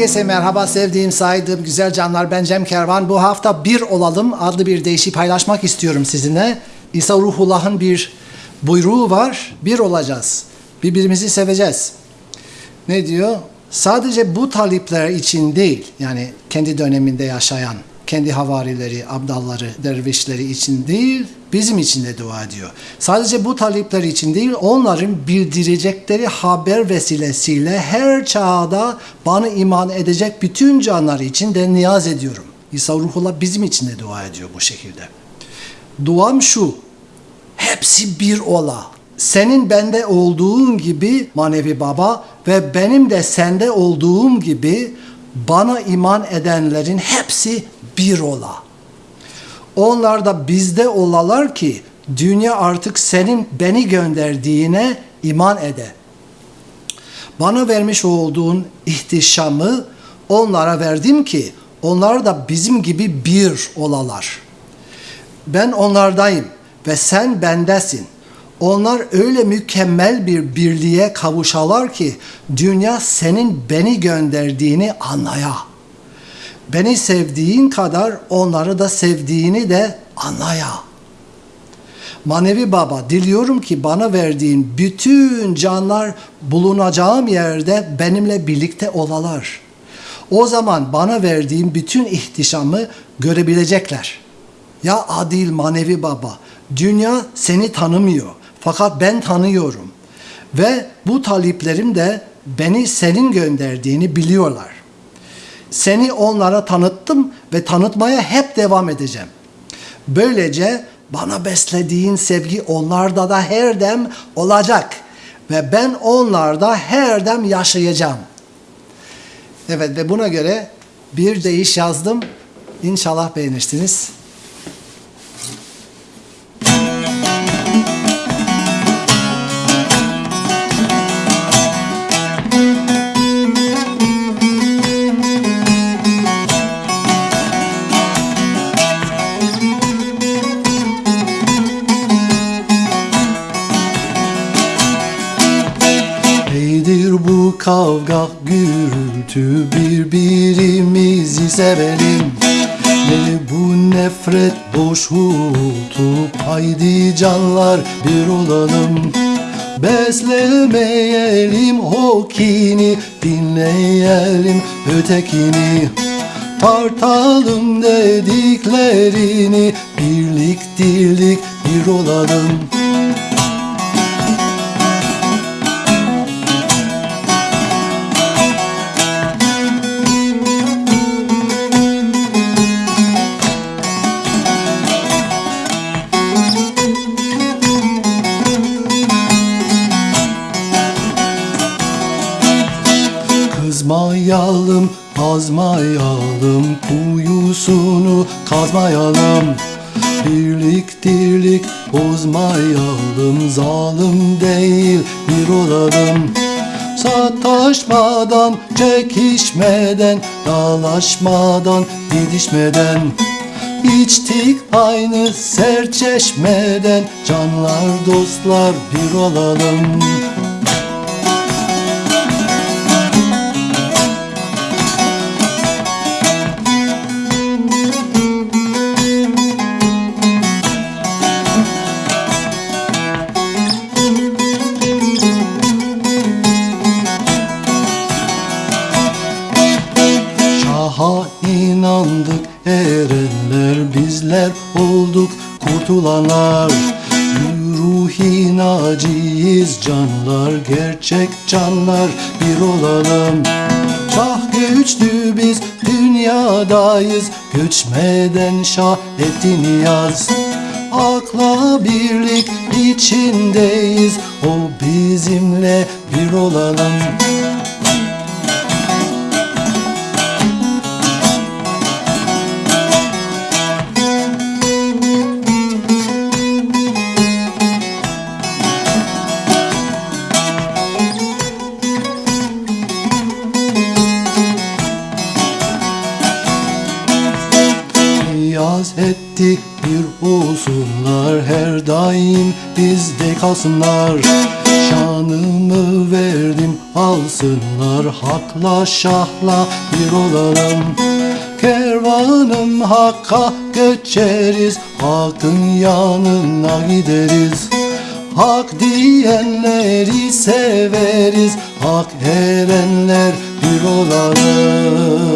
Herkese merhaba sevdiğim, saydığım güzel canlar. Ben Cem Kervan. Bu hafta Bir Olalım adlı bir deyişi paylaşmak istiyorum sizinle. İsa Ruhullah'ın bir buyruğu var. Bir olacağız. Birbirimizi seveceğiz. Ne diyor? Sadece bu talipler için değil, yani kendi döneminde yaşayan, kendi havarileri, abdalları, dervişleri için değil, bizim için de dua ediyor. Sadece bu talipler için değil, onların bildirecekleri haber vesilesiyle her çağda bana iman edecek bütün canlar için de niyaz ediyorum. İsa Ruhullah bizim için de dua ediyor bu şekilde. Duam şu, hepsi bir ola. Senin bende olduğun gibi manevi baba ve benim de sende olduğum gibi bana iman edenlerin hepsi bir ola. Onlar da bizde olalar ki dünya artık senin beni gönderdiğine iman ede. Bana vermiş olduğun ihtişamı onlara verdim ki onlar da bizim gibi bir olalar. Ben onlardayım ve sen bendesin. Onlar öyle mükemmel bir birliğe kavuşalar ki dünya senin beni gönderdiğini anlaya. Beni sevdiğin kadar onları da sevdiğini de anlaya. Manevi Baba diliyorum ki bana verdiğin bütün canlar bulunacağım yerde benimle birlikte olalar. O zaman bana verdiğin bütün ihtişamı görebilecekler. Ya adil manevi baba, dünya seni tanımıyor fakat ben tanıyorum. Ve bu taliplerim de beni senin gönderdiğini biliyorlar. Seni onlara tanıttım ve tanıtmaya hep devam edeceğim. Böylece bana beslediğin sevgi onlarda da her dem olacak ve ben onlarda her dem yaşayacağım. Evet ve buna göre bir deyiş yazdım. İnşallah beğenirsiniz. Kavga gürültü birbirimizi sevelim. Ne bu nefret boş uğultu haydi canlar bir olalım. Beslemeyelim o kini dinleyelim ötekini. Tartalım dediklerini birlik dirlik bir olalım Kızmayalım, azmayalım, kuyusunu kazmayalım. Birlik dirlik bozmayalım, zalim değil bir olalım. Sataşmadan, çekişmeden, dalaşmadan, didişmeden İçtik aynı serçeşmeden Canlar dostlar bir olalım inandık erenler bizler olduk kurtulanlar. Ruhi naciyiz canlar gerçek canlar. Bir olalım Şah güçlü biz dünyadayız. Göçmeden şah etti niyaz Akla birlik içindeyiz. O bizimle bir olalım Niyaz ettik bir olsunlar her daim bizde kalsınlar. Şanımı verdim alsınlar Hakla şahla bir olalım. Kervanım hakka göçeriz Hakkın yanına gideriz. Hak diyenleri severiz Hak erenler bir olalım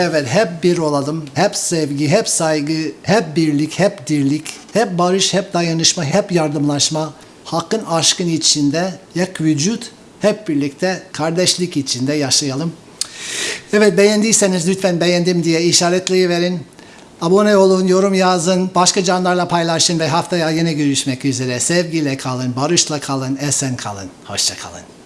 Evet hep bir olalım. Hep sevgi, hep saygı, hep birlik, hep dirlik, hep barış, hep dayanışma, hep yardımlaşma. Hakkın aşkın içinde yak vücut hep birlikte kardeşlik içinde yaşayalım. Evet beğendiyseniz lütfen beğendim diye işaretleyiverin. Abone olun, yorum yazın, başka canlarla paylaşın ve haftaya yine görüşmek üzere. Sevgiyle kalın, barışla kalın, esen kalın. Hoşça kalın.